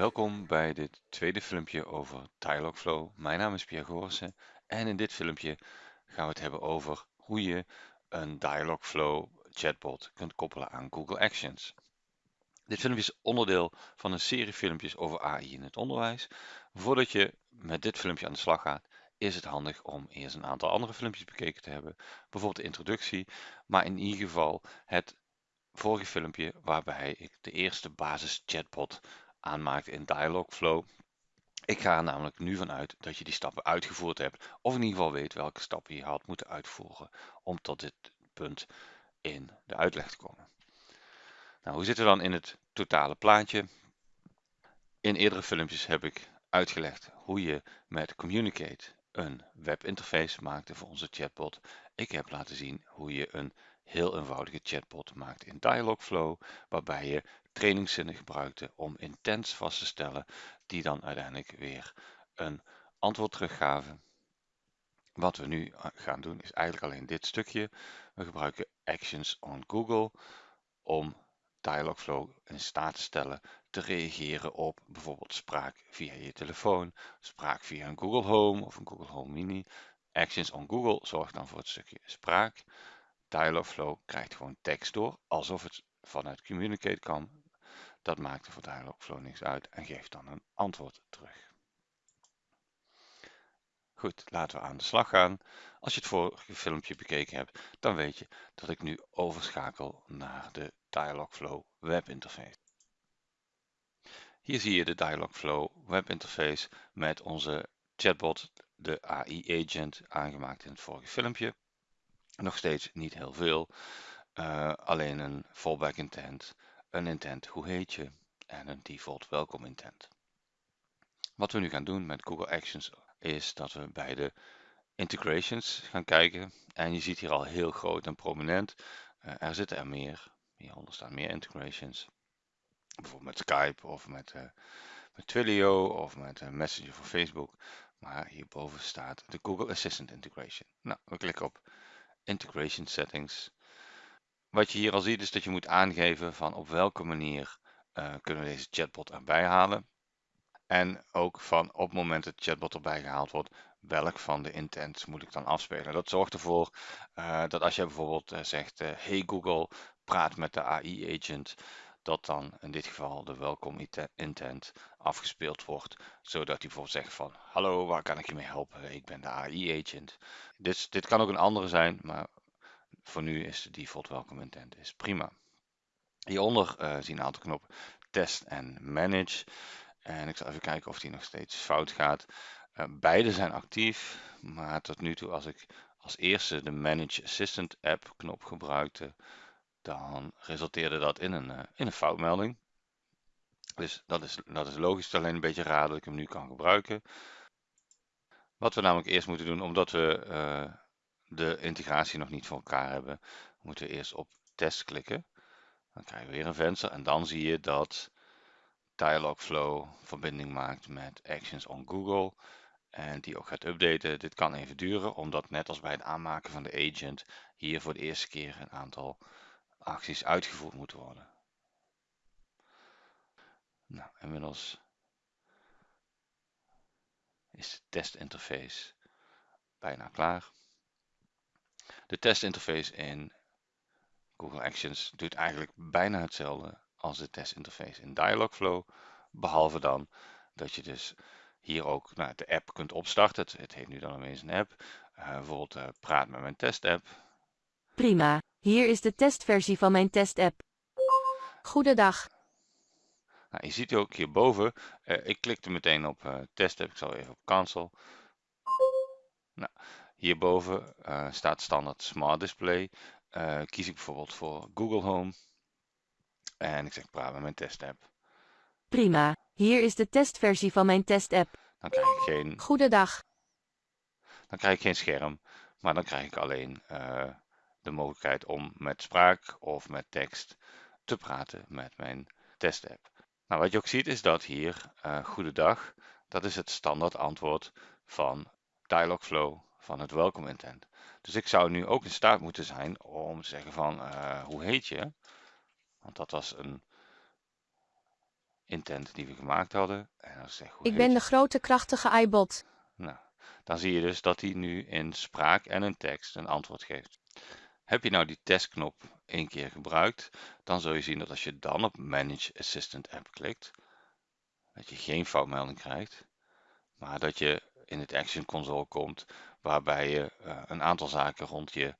Welkom bij dit tweede filmpje over Dialogflow. Mijn naam is Pierre Gorissen en in dit filmpje gaan we het hebben over hoe je een Dialogflow chatbot kunt koppelen aan Google Actions. Dit filmpje is onderdeel van een serie filmpjes over AI in het onderwijs. Voordat je met dit filmpje aan de slag gaat, is het handig om eerst een aantal andere filmpjes bekeken te hebben. Bijvoorbeeld de introductie, maar in ieder geval het vorige filmpje waarbij ik de eerste basis chatbot aanmaakte in Dialogflow. Ik ga er namelijk nu vanuit dat je die stappen uitgevoerd hebt, of in ieder geval weet welke stappen je had moeten uitvoeren om tot dit punt in de uitleg te komen. Nou, hoe zitten we dan in het totale plaatje? In eerdere filmpjes heb ik uitgelegd hoe je met Communicate een webinterface maakte voor onze chatbot. Ik heb laten zien hoe je een heel eenvoudige chatbot maakt in Dialogflow, waarbij je trainingszinnen gebruikte om intents vast te stellen, die dan uiteindelijk weer een antwoord teruggaven. Wat we nu eh, gaan doen is eigenlijk alleen dit stukje. We gebruiken Actions on Google om Dialogflow in staat te stellen te reageren op bijvoorbeeld spraak via je telefoon, spraak via een Google Home of een Google Home Mini. Actions on Google zorgt dan voor het stukje spraak. Dialogflow krijgt gewoon tekst door, alsof het vanuit Communicate kan. Dat maakt er voor Dialogflow niks uit en geeft dan een antwoord terug. Goed, laten we aan de slag gaan. Als je het vorige filmpje bekeken hebt, dan weet je dat ik nu overschakel naar de Dialogflow webinterface. Hier zie je de Dialogflow webinterface met onze chatbot, de AI agent, aangemaakt in het vorige filmpje. Nog steeds niet heel veel, uh, alleen een fallback intent, een intent hoe heet je en een default welcome intent. Wat we nu gaan doen met Google Actions is dat we bij de integrations gaan kijken. En je ziet hier al heel groot en prominent, uh, er zitten er meer. Hieronder staan meer integrations. Bijvoorbeeld met Skype of met, uh, met Twilio of met uh, Messenger voor Facebook. Maar hierboven staat de Google Assistant integration. Nou, we klikken op Integration Settings. Wat je hier al ziet is dat je moet aangeven van op welke manier uh, kunnen we deze chatbot erbij halen. En ook van op het moment dat de chatbot erbij gehaald wordt, welk van de intents moet ik dan afspelen. Dat zorgt ervoor uh, dat als je bijvoorbeeld uh, zegt, hey Google, praat met de AI agent, dat dan in dit geval de welcome intent afgespeeld wordt, zodat hij bijvoorbeeld zegt van, hallo, waar kan ik je mee helpen? Ik ben de AI agent. Dit, dit kan ook een andere zijn, maar voor nu is de default welcome intent is prima. Hieronder zien we een aantal knoppen test en manage. En ik zal even kijken of die nog steeds fout gaat. Uh, beide zijn actief, maar tot nu toe als ik als eerste de Manage Assistant app knop gebruikte, dan resulteerde dat in een, uh, in een foutmelding. Dus dat is, dat is logisch, alleen een beetje raar dat ik hem nu kan gebruiken. Wat we namelijk eerst moeten doen, omdat we uh, de integratie nog niet voor elkaar hebben, moeten we eerst op test klikken. Dan krijgen we weer een venster en dan zie je dat Dialogflow verbinding maakt met Actions on Google en die ook gaat updaten. Dit kan even duren, omdat net als bij het aanmaken van de agent hier voor de eerste keer een aantal acties uitgevoerd moeten worden. Nou, inmiddels is de testinterface bijna klaar. De testinterface in Google Actions doet eigenlijk bijna hetzelfde als de testinterface in Dialogflow. Behalve dan dat je dus hier ook nou, de app kunt opstarten. Het, het heet nu dan ineens een app. Uh, bijvoorbeeld uh, praat met mijn testapp. Prima, hier is de testversie van mijn testapp. Goedendag. Nou, je ziet ook hierboven, uh, ik klikte meteen op testapp. Ik zal even op cancel. Nou, hierboven staat standaard Smart Display. kies ik bijvoorbeeld voor Google Home. En ik zeg praat met mijn testapp. Prima, hier is de testversie van mijn testapp. Dan krijg ik geen... Goedendag. Dan krijg ik geen scherm, maar dan krijg ik alleen uh, de mogelijkheid om met spraak of met tekst te praten met mijn testapp. Nou, wat je ook ziet is dat hier uh, goedendag, dat is het standaard antwoord van Dialogflow van het welcome intent. Dus ik zou nu ook in staat moeten zijn om te zeggen van uh, hoe heet je? Want dat was een intent die we gemaakt hadden. En ik zeg, hoe Ik ben de grote krachtige iBot. Nou, dan zie je dus dat hij nu in spraak en in tekst een antwoord geeft. Heb je nou die testknop één keer gebruikt, dan zul je zien dat als je dan op Manage Assistant App klikt, dat je geen foutmelding krijgt, maar dat je in het Action Console komt waarbij je uh, een aantal zaken rond je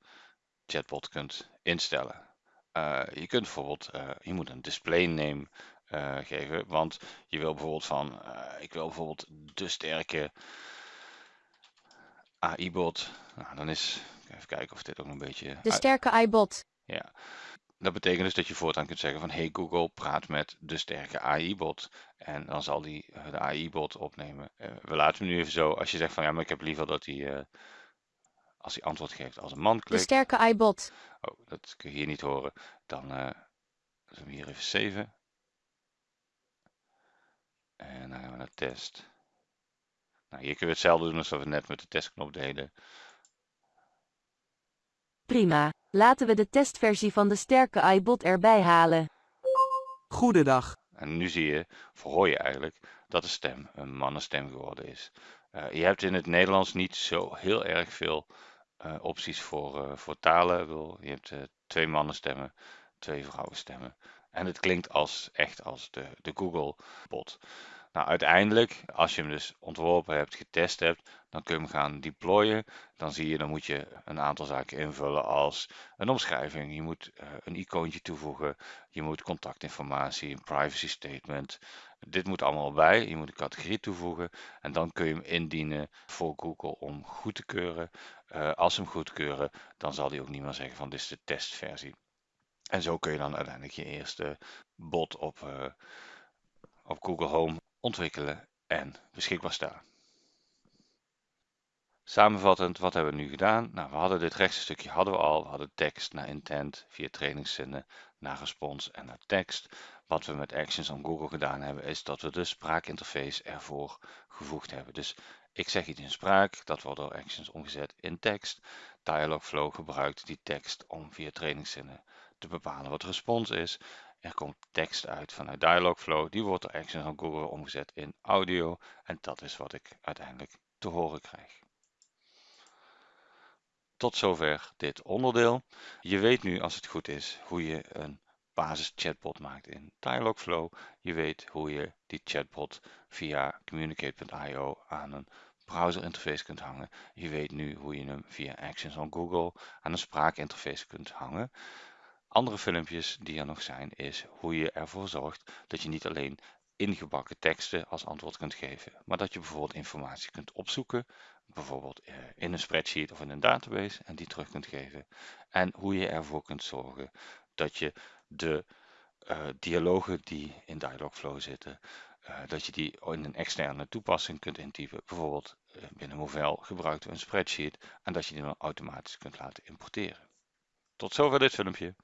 chatbot kunt instellen. Uh, je kunt bijvoorbeeld, uh, je moet een display name geven, want je wil bijvoorbeeld van, ik wil bijvoorbeeld de sterke AI-bot. Nou, dan is, even kijken of dit ook een beetje... De sterke iBot. Ja, dat betekent dus dat je voortaan kunt zeggen van hey Google, praat met de sterke AI-bot. En dan zal die de AI-bot opnemen. we laten hem nu even zo, als je zegt van ja, maar ik heb liever dat hij als hij antwoord geeft als een man klikt. De sterke iBot. Oh, dat kun je hier niet horen. Dan uh, zullen we hier even saven. En dan gaan we naar test. Nou, hier kun je hetzelfde doen als we net met de testknop deden. Prima. Laten we de testversie van de sterke iBot erbij halen. Goedendag. En nu zie je, of hoor je eigenlijk, dat de stem een mannenstem geworden is. Uh, je hebt in het Nederlands niet zo heel erg veel uh, opties voor, uh, voor talen. Je hebt twee mannenstemmen, twee vrouwenstemmen. En het klinkt als, echt als de, de Google bot. Nou, uiteindelijk, als je hem dus ontworpen hebt, getest hebt, dan kun je hem gaan deployen. Dan zie je, dan moet je een aantal zaken invullen als een omschrijving. Je moet uh, een icoontje toevoegen. Je moet contactinformatie, een privacy statement. Dit moet allemaal bij. Je moet een categorie toevoegen. En dan kun je hem indienen voor Google om goed te keuren. Uh, als ze hem goedkeuren, dan zal hij ook niet meer zeggen van dit is de testversie. En zo kun je dan uiteindelijk je eerste bot op, uh, op Google Home ontwikkelen en beschikbaar stellen. Samenvattend, wat hebben we nu gedaan? Nou, we hadden dit rechtse stukje hadden we al. We hadden tekst naar intent via trainingszinnen naar respons en naar tekst. Wat we met Actions on Google gedaan hebben, is dat we de spraakinterface ervoor gevoegd hebben. Dus ik zeg iets in spraak, dat wordt door Actions omgezet in tekst. Dialogflow gebruikt die tekst om via trainingszinnen te bepalen wat respons is. Er komt tekst uit vanuit Dialogflow. Die wordt door Actions on Google omgezet in audio. En dat is wat ik uiteindelijk te horen krijg. Tot zover dit onderdeel. Je weet nu als het goed is hoe je een basis chatbot maakt in Dialogflow. Je weet hoe je die chatbot via communicate.io aan een browser interface kunt hangen. Je weet nu hoe je hem via Actions on Google aan een spraakinterface kunt hangen. Andere filmpjes die er nog zijn is hoe je ervoor zorgt dat je niet alleen ingebakken teksten als antwoord kunt geven, maar dat je bijvoorbeeld informatie kunt opzoeken, bijvoorbeeld eh, in een spreadsheet of in een database en die terug kunt geven. En hoe je ervoor kunt zorgen dat je de uh, dialogen die in Dialogflow zitten, uh, dat je die in een externe toepassing kunt intypen. Bijvoorbeeld binnen Movell gebruiken we een spreadsheet en dat je die dan automatisch kunt laten importeren. Tot zover dit filmpje.